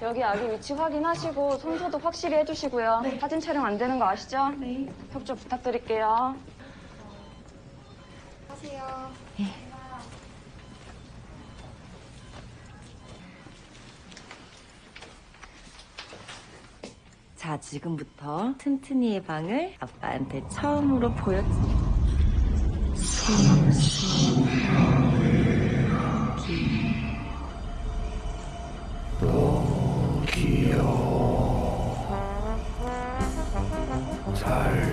여기 아기 위치 확인하시고 손소독 확실히 해주시고요. 사진 촬영 안 되는 거 아시죠? 네. 협조 부탁드릴게요. 하세요. 자, 지금부터 튼튼이의 방을 아빠한테 처음으로 보여주. 잘 자.